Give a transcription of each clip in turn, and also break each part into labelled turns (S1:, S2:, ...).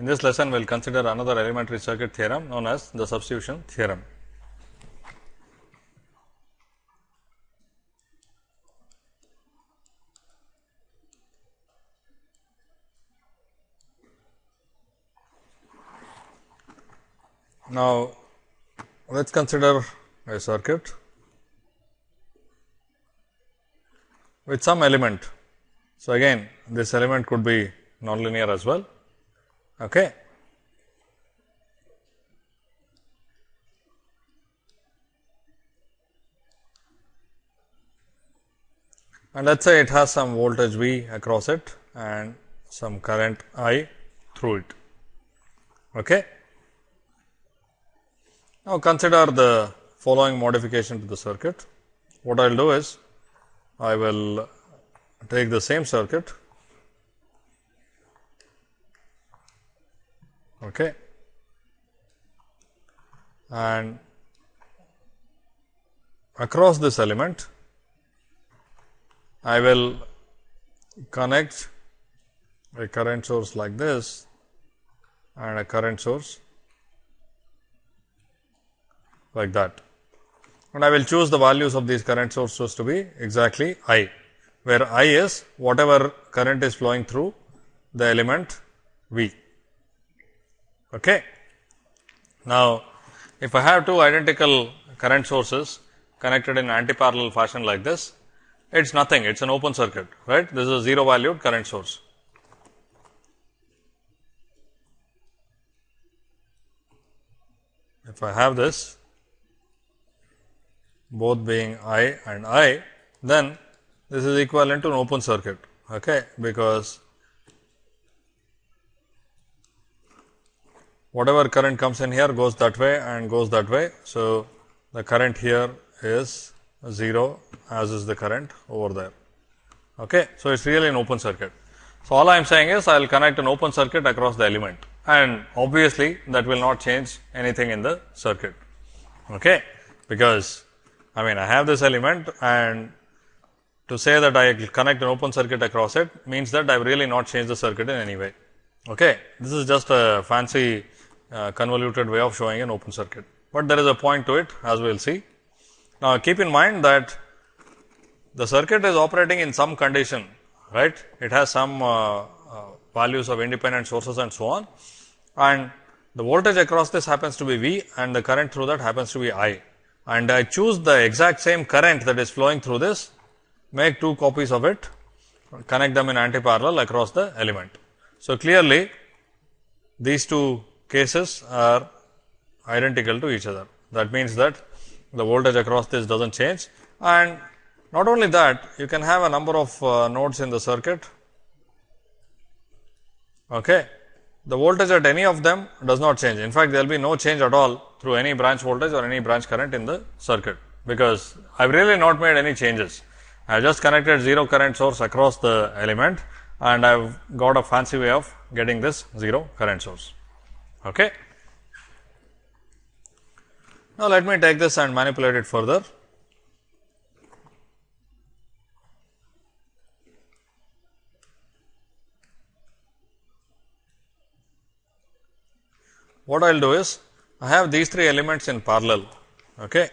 S1: In this lesson, we will consider another elementary circuit theorem known as the substitution theorem. Now, let us consider a circuit with some element. So, again this element could be nonlinear as well. Okay. And let us say it has some voltage V across it and some current I through it. Okay. Now, consider the following modification to the circuit. What I will do is, I will take the same circuit okay, and across this element I will connect a current source like this and a current source like that. And I will choose the values of these current sources to be exactly I, where I is whatever current is flowing through the element V. Okay. Now, if I have two identical current sources connected in anti-parallel fashion like this, it is nothing, it is an open circuit, right. This is a 0 valued current source. If I have this, both being I and I, then this is equivalent to an open circuit, okay, because whatever current comes in here goes that way and goes that way. So, the current here is 0 as is the current over there. Okay. So, it is really an open circuit. So, all I am saying is I will connect an open circuit across the element and obviously, that will not change anything in the circuit. Okay. Because I mean I have this element and to say that I connect an open circuit across it means that I have really not changed the circuit in any way. Okay. This is just a fancy uh, convoluted way of showing an open circuit, but there is a point to it as we will see. Now, keep in mind that the circuit is operating in some condition, right. It has some uh, uh, values of independent sources and so on and the voltage across this happens to be V and the current through that happens to be I and I choose the exact same current that is flowing through this, make two copies of it, connect them in anti-parallel across the element. So, clearly these two cases are identical to each other. That means that the voltage across this does not change and not only that you can have a number of uh, nodes in the circuit. Okay. The voltage at any of them does not change. In fact, there will be no change at all through any branch voltage or any branch current in the circuit, because I have really not made any changes. I have just connected 0 current source across the element and I have got a fancy way of getting this 0 current source. Okay. Now, let me take this and manipulate it further. What I will do is, I have these three elements in parallel. Okay.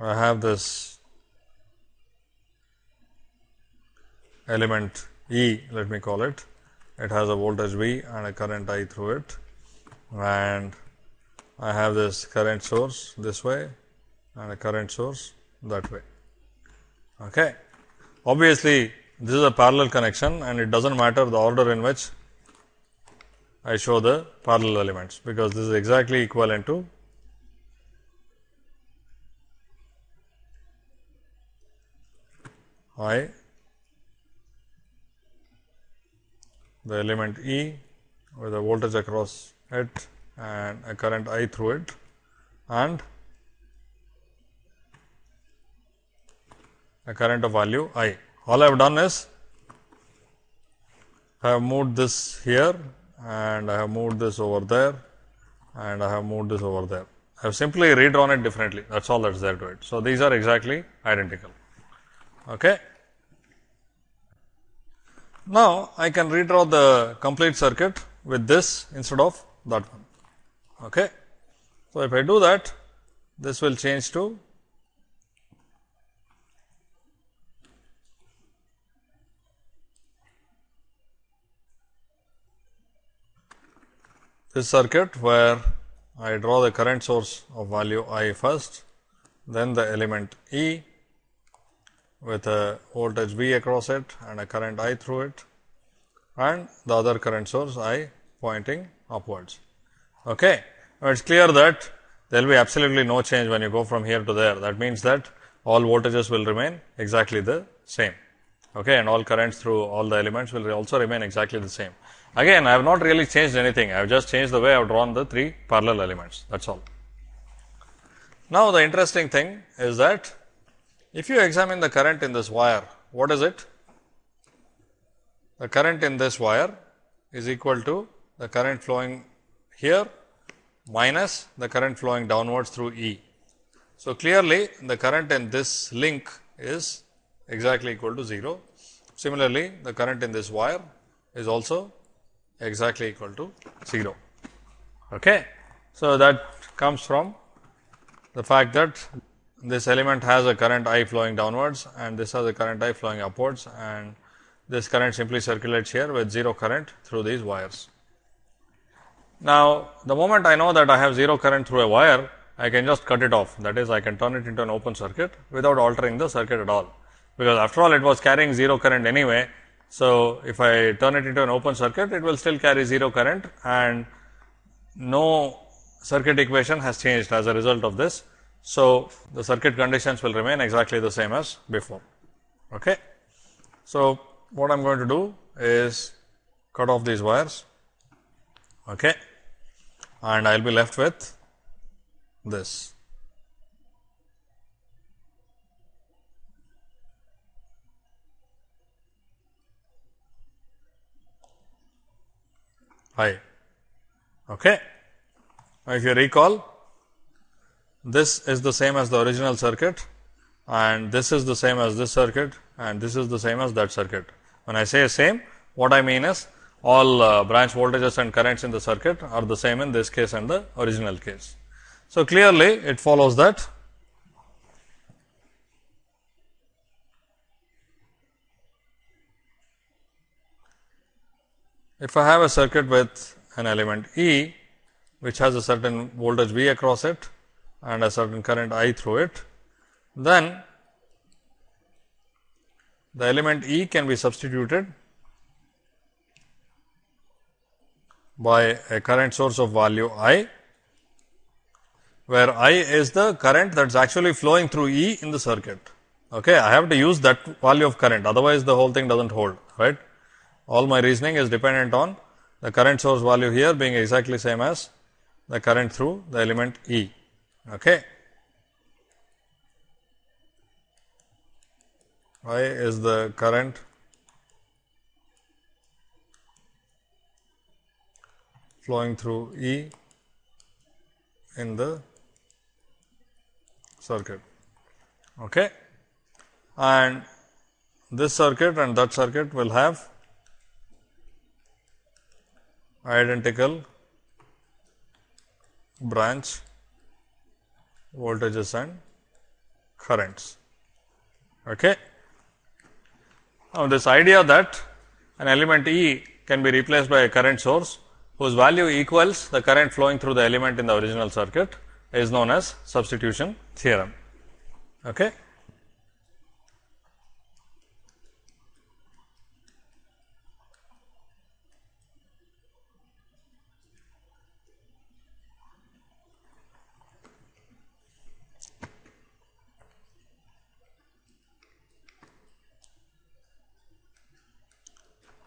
S1: I have this element E, let me call it. It has a voltage V and a current I through it and I have this current source this way and a current source that way. Okay. Obviously, this is a parallel connection and it does not matter the order in which I show the parallel elements, because this is exactly equivalent to I the element E with a voltage across it and a current I through it and a current of value I. All I have done is I have moved this here and I have moved this over there and I have moved this over there I have simply redrawn it differently. That is all that is there to it. So, these are exactly identical. Okay. Now, I can redraw the complete circuit with this instead of that one. Okay. So, if I do that, this will change to this circuit where I draw the current source of value I first, then the element E with a voltage V across it and a current I through it and the other current source I pointing upwards. Okay. Now, it is clear that there will be absolutely no change when you go from here to there. That means that all voltages will remain exactly the same okay, and all currents through all the elements will also remain exactly the same. Again, I have not really changed anything, I have just changed the way I have drawn the three parallel elements, that is all. Now, the interesting thing is that if you examine the current in this wire, what is it? The current in this wire is equal to the current flowing here minus the current flowing downwards through E. So, clearly the current in this link is exactly equal to 0. Similarly, the current in this wire is also exactly equal to 0. Okay. So, that comes from the fact that this element has a current I flowing downwards and this has a current I flowing upwards and this current simply circulates here with 0 current through these wires. Now, the moment I know that I have 0 current through a wire, I can just cut it off. That is, I can turn it into an open circuit without altering the circuit at all because after all it was carrying 0 current anyway. So, if I turn it into an open circuit, it will still carry 0 current and no circuit equation has changed as a result of this. So, the circuit conditions will remain exactly the same as before. Okay. So, what I am going to do is cut off these wires okay, and I will be left with this. i. Okay. Now, if you recall, this is the same as the original circuit and this is the same as this circuit and this is the same as that circuit. When I say same, what I mean is all uh, branch voltages and currents in the circuit are the same in this case and the original case. So, clearly it follows that If I have a circuit with an element E, which has a certain voltage V across it and a certain current I through it, then the element E can be substituted by a current source of value I, where I is the current that is actually flowing through E in the circuit. Okay, I have to use that value of current, otherwise the whole thing does not hold, right all my reasoning is dependent on the current source value here being exactly same as the current through the element E. Okay. I is the current flowing through E in the circuit. Okay. And this circuit and that circuit will have identical branch voltages and currents. Okay. Now, this idea that an element E can be replaced by a current source whose value equals the current flowing through the element in the original circuit is known as substitution theorem. Okay.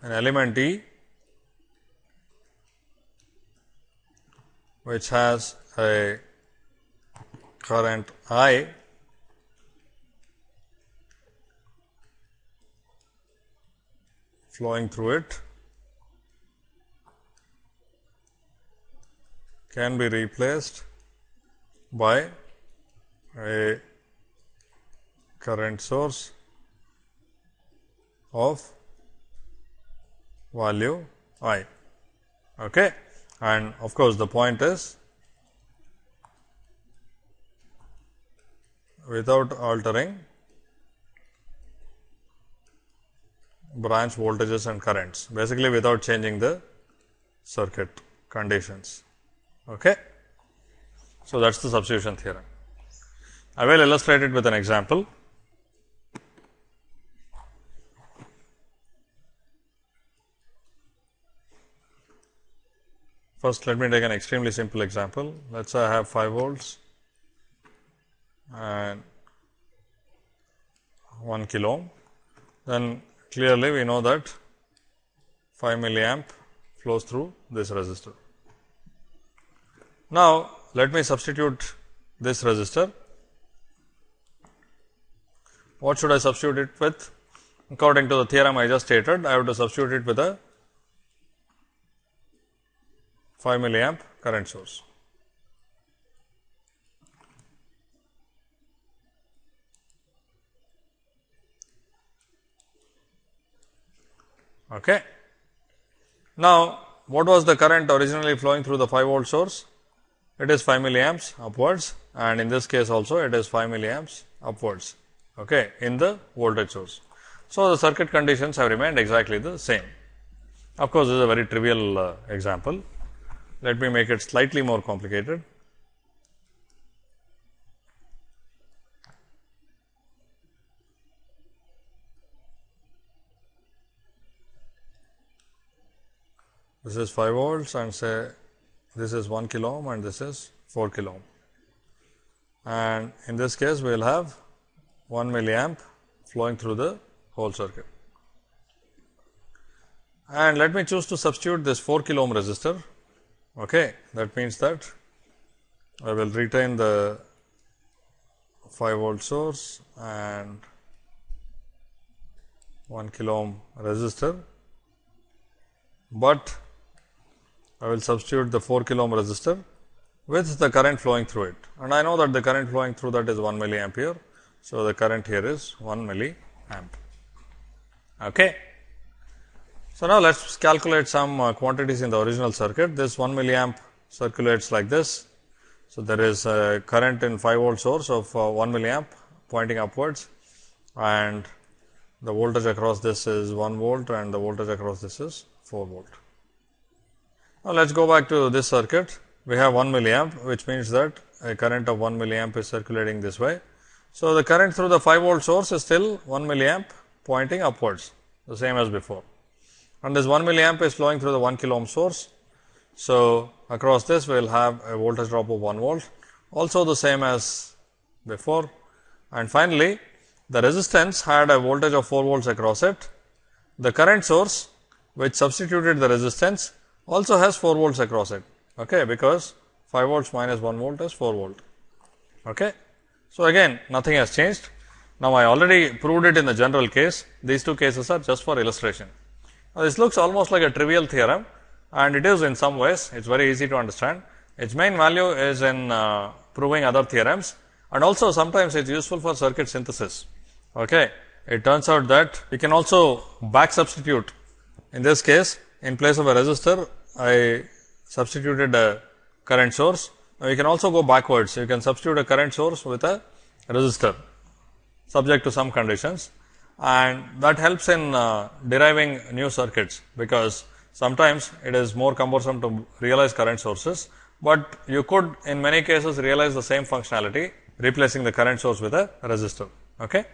S1: An element E which has a current I flowing through it can be replaced by a current source of value i. Okay. And of course, the point is without altering branch voltages and currents, basically without changing the circuit conditions. Okay. So, that is the substitution theorem. I will illustrate it with an example. First, let me take an extremely simple example. Let us say I have 5 volts and 1 kilo ohm. Then clearly we know that 5 milliamp flows through this resistor. Now, let me substitute this resistor. What should I substitute it with? According to the theorem I just stated, I have to substitute it with a 5 milliamp current source. Okay. Now, what was the current originally flowing through the 5 volt source? It is 5 milliamps upwards and in this case also it is 5 milliamps upwards okay, in the voltage source. So, the circuit conditions have remained exactly the same. Of course, this is a very trivial uh, example. Let me make it slightly more complicated. This is 5 volts and say this is 1 kilo ohm and this is 4 kilo ohm. And in this case, we will have 1 milliamp flowing through the whole circuit. And let me choose to substitute this 4 kilo ohm resistor Okay. That means that I will retain the 5 volt source and 1 kilo ohm resistor, but I will substitute the 4 kilo ohm resistor with the current flowing through it and I know that the current flowing through that is 1 milliampere. So, the current here is 1 milliamp. Okay. So, now let us calculate some uh, quantities in the original circuit. This 1 milliamp circulates like this. So, there is a current in 5 volt source of uh, 1 milliamp pointing upwards and the voltage across this is 1 volt and the voltage across this is 4 volt. Now, let us go back to this circuit. We have 1 milliamp which means that a current of 1 milliamp is circulating this way. So, the current through the 5 volt source is still 1 milliamp pointing upwards the same as before and this 1 milliamp is flowing through the 1 kilo ohm source. So, across this we will have a voltage drop of 1 volt also the same as before and finally, the resistance had a voltage of 4 volts across it. The current source which substituted the resistance also has 4 volts across it okay, because 5 volts minus 1 volt is 4 volt. Okay. So, again nothing has changed. Now, I already proved it in the general case, these two cases are just for illustration. Now, this looks almost like a trivial theorem and it is in some ways, it is very easy to understand. Its main value is in uh, proving other theorems and also sometimes it is useful for circuit synthesis. Okay. It turns out that we can also back substitute. In this case, in place of a resistor, I substituted a current source. Now, you can also go backwards. You can substitute a current source with a resistor subject to some conditions and that helps in uh, deriving new circuits, because sometimes it is more cumbersome to realize current sources, but you could in many cases realize the same functionality replacing the current source with a resistor. Okay?